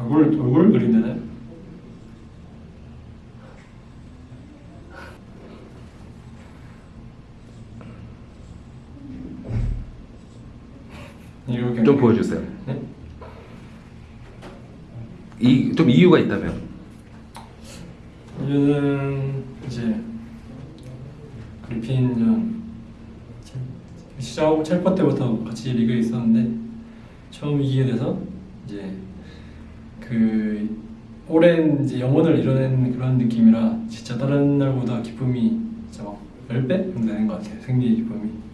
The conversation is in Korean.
얼굴 얼굴? 이렇게 좀 보여주세요. 네? 이좀 이유가 있다면 이유는 이제 그리핀이랑 시작하고 첼퍼 때부터 같이 리그에 있었는데 처음 이기게 돼서 이제 그 오랜 이제 영혼을 이뤄낸 그런 느낌이라 진짜 다른 날보다 기쁨이 진짜 막 10배 정도 되는 것 같아요. 승리 기쁨이